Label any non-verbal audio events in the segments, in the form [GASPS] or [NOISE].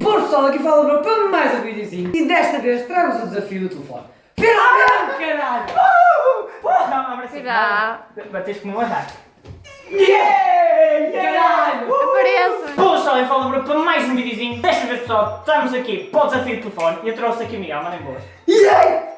Por pessoal, aqui fala Bruno para mais um videozinho e desta vez trago-vos o desafio do telefone. Finalmente, caralho! Não, abre assim. Não. Bateste como um ataque. Yeah! Caralho! Apareça. Bom pessoal, eu falo Bruno para mais um videozinho. Desta vez pessoal, estamos aqui para o desafio do telefone e eu trouxe aqui o Miguel, mandem boas. Yeah!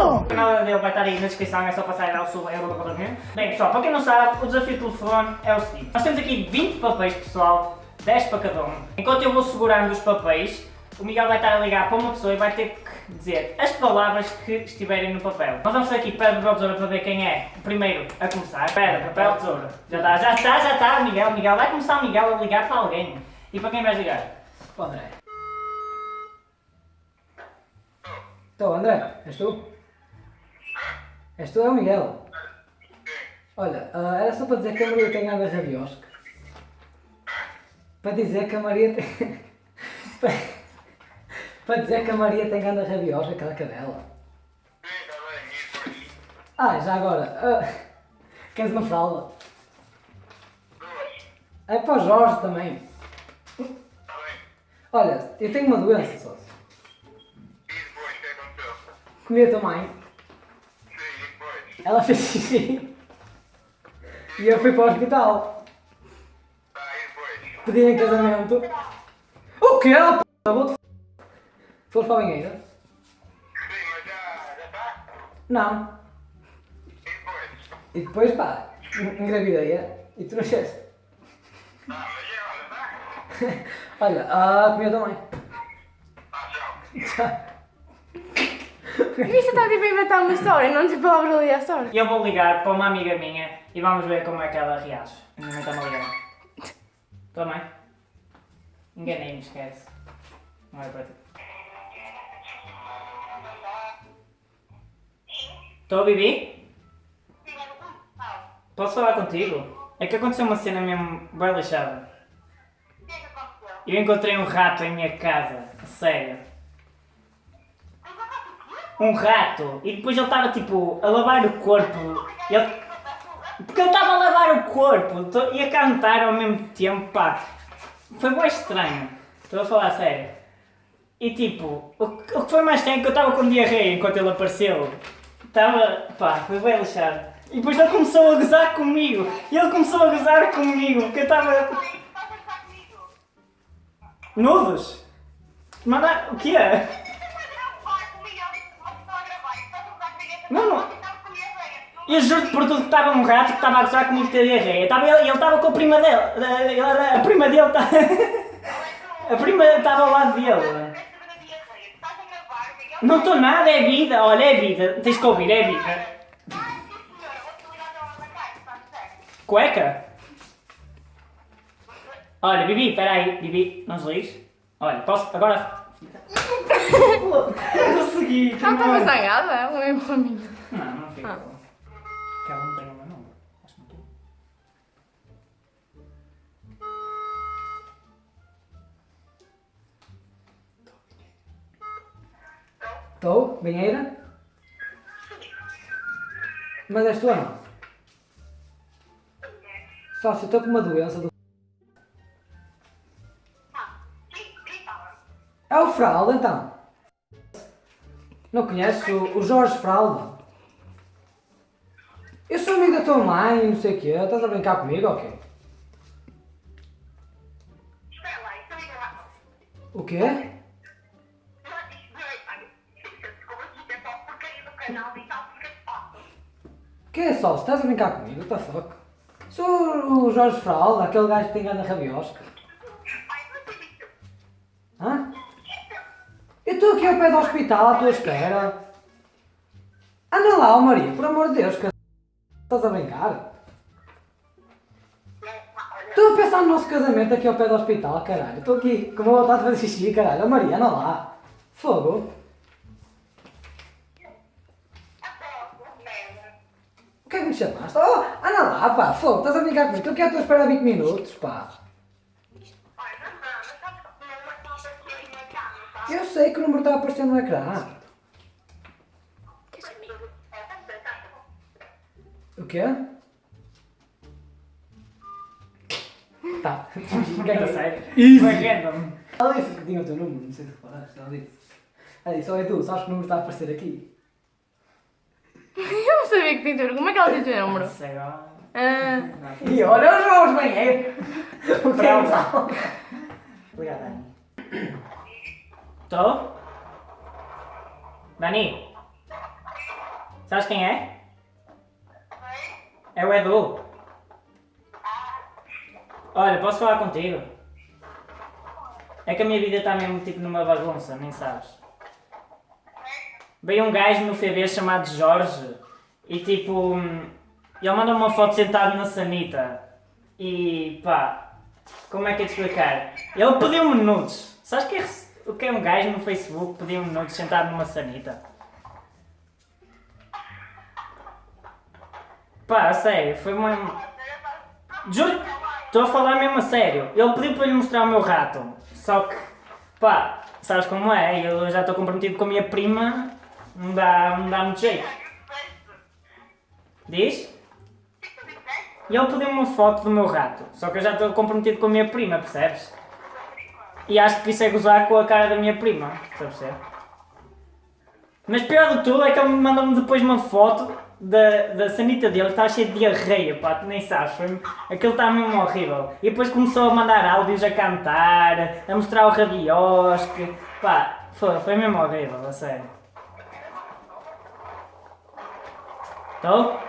O canal dele vai estar aí na descrição, é só passar e dar o sub, é o do Bem pessoal, para quem não sabe, o desafio do telefone é o seguinte. Nós temos aqui 20 papéis pessoal, 10 para cada um. Enquanto eu vou segurando os papéis, o Miguel vai estar a ligar para uma pessoa e vai ter que dizer as palavras que estiverem no papel. Nós vamos fazer aqui pedra, papel, tesoura para ver quem é o primeiro a começar. Pedra, papel, tesoura. Já está, já está, já está, Miguel, Miguel. Vai começar o Miguel a ligar para alguém. E para quem vais ligar? Para o André. Então, André, és tu? És tu, é o Miguel. Olha, ah, era só para dizer que a Maria tem anda rabiosca. Para dizer que a Maria tem... [LAUGHS] para- dizer que a Maria tem anda rabiosca, aquela cadela. Ah, já agora, ah, queres uma fralda? É para o Jorge também. Olha, eu tenho uma doença, sócio. Comi a tua mãe. Ela fez xixi. E eu fui para o hospital. Pedi em casamento. O? Oh, p***? Vou-te f***. Foste para a banheira? Não. E depois, pá, en- engravidei e tu nasceste. [LAUGHS] Olha, ah, comi a tua mãe. E você está tipo a inventar uma história, não tipo a abrir a história. E eu vou ligar para uma amiga minha e vamos ver como é que ela reage. A minha mãe está-me a ligar. Tua mãe? Enganei-me, esquece. Não é para ti. Estou, Bibi? Posso falar contigo? É que aconteceu uma cena mesmo bem lixada. Eu encontrei um rato em minha casa. A sério. Um rato. E depois ele estava tipo a lavar o corpo. Ele... Porque ele estava a lavar o corpo e a cantar ao mesmo tempo, pá. Foi bem estranho. Estou a falar sério. E tipo, o que o que foi mais estranho é que eu estava com diarreia enquanto ele apareceu. Estava, pá, foi bem lixado. E depois ele começou a gozar comigo. E ele começou a gozar comigo, porque eu estava... Nudos? Manda... O que é? Eu juro por tudo que estava um rato que estava a gozar comigo ter diarreia. Estava ele, estava com a prima dele. Eh, ele- A prima dele está... [LAUGHS] A prima estava ao lado dele. Não estou nada, é vida. Olha, é vida. Tens que ouvir, é vida. Cueca? Olha, Bibi, peraí. Bibi, não desligues. Olha, posso... Agora... [LAUGHS] Eu consegui. Ela estava zangada? Ela é para mim. Não, não fica. Ah. Que ela não tem o meu número. Acho que não tem. Estou? Banheira? Mas és tu ou não? Sócio, estou com uma doença do... É o Fralda, então. Não conheces o, Jorge Fralda? Sou amigo da tua mãe, não sei o quê. Estás a brincar comigo ou quê? O quê? O que é sócio? Estás a brincar comigo? What the fuck? Sou o Jorge Fralda, aquele gajo que tem gana rabiosca. Hã? Eu estou aqui ao pé do hospital à tua espera. Anda lá, Maria, por amor de Deus, estás a brincar? Estou a pensar no nosso casamento aqui ao pé do hospital, caralho. Estou aqui com uma vontade de fazer xixi, caralho. Maria, anda lá. Fogo. O que é que me chamaste? Oh, anda lá, pá, fogo, estás a brincar comigo? Estou aqui à tua espera há 20 minutos, pá. Eu sei que o número está a aparecer no ecrã. O quê? Tá. Quem sério? Easy. Foi random. Ela disse que tinha o teu número, não sei se reparaste, ela disse. Ela disse, olha tu, sabes que o número está a aparecer aqui? [LAUGHS] Eu não sabia que tinha teu Como é que ela tinha o teu número? Sei lá. Ah, E olha os jogos banheiro! O que é que Obrigado, Dani. Estou? Dani? Sabes quem é? É o Edu. Olha, posso falar contigo? É que a minha vida está mesmo tipo numa bagunça, nem sabes. Veio um gajo no FB chamado Jorge e tipo. Ele mandou uma foto sentado na sanita e pá, como é que é de explicar? Ele pediu-me nudes. Sabes que é, o que é um gajo no Facebook pedir-me nudes sentado numa sanita? Pá, sério, foi uma. Juro, estou a falar mesmo a sério. Ele pediu para lhe mostrar o meu rato. Só que, pá, sabes como é? Eu já estou comprometido com a minha prima, não dá, não dá muito jeito. Diz? E ele pediu-me uma foto do meu rato. Só que eu já estou comprometido com a minha prima, percebes? E acho que isso é gozar com a cara da minha prima, estás a perceber? Mas pior de tudo é que ele me mandou-me depois uma foto da, da sanita dele, está cheio de diarreia, pá, tu nem sabes, foi, aquilo está mesmo horrível. E depois começou a mandar áudios a cantar, a mostrar o rabiosque, pá, foi, foi mesmo horrível, a sério. Estou?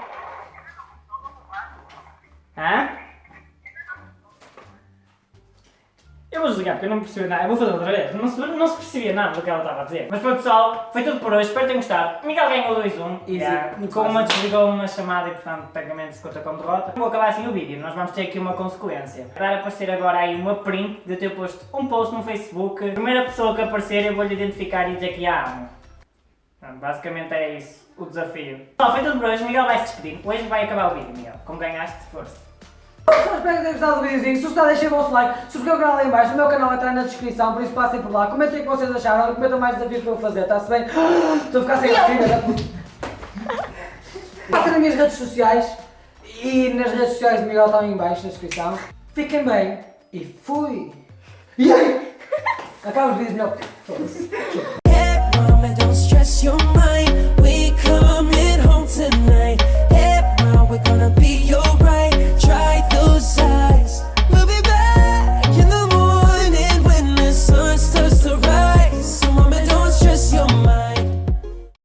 Porque eu não percebi nada. Eu vou fazer outra vez. Não se, não se percebia nada do que ela estava a dizer. Mas pronto, pessoal, foi tudo por hoje. Espero que tenham gostado. Miguel ganhou 2-1. Easy. Yeah. Com uma desligou uma chamada e, portanto, tecnicamente se conta como derrota. Vou acabar assim o vídeo. Nós vamos ter aqui uma consequência. Vai aparecer agora aí uma print de eu ter posto um post no Facebook. A primeira pessoa que aparecer eu vou-lhe identificar e dizer que há amo. Pronto, basicamente é isso. O desafio. Pessoal, foi tudo por hoje. Miguel vai se despedir. Hoje vai acabar o vídeo, Miguel. Como ganhaste, força. Só espero que tenham gostado do videozinho. Se gostar, deixem o vosso like. Subscrevam o canal aí em baixo. O meu canal estar na descrição, por isso passem por lá. Comentem o que vocês acharam. Comentem mais desafios para eu fazer, está-se bem? [GASPS] Estou a ficar sem a filha da puta. Passem nas minhas redes sociais e nas redes sociais do Miguel estão aí em baixo na descrição. Fiquem bem e fui! E aí? [LAUGHS] Acaba os vídeos melhor. Foda-se.